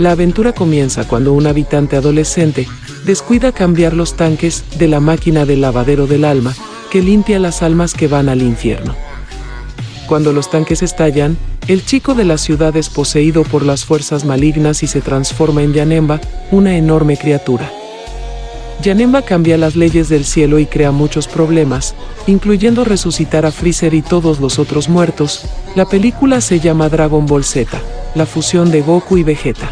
La aventura comienza cuando un habitante adolescente descuida cambiar los tanques de la máquina del lavadero del alma que limpia las almas que van al infierno. Cuando los tanques estallan, el chico de la ciudad es poseído por las fuerzas malignas y se transforma en Yanemba, una enorme criatura. Yanemba cambia las leyes del cielo y crea muchos problemas, incluyendo resucitar a Freezer y todos los otros muertos. La película se llama Dragon Ball Z, la fusión de Goku y Vegeta.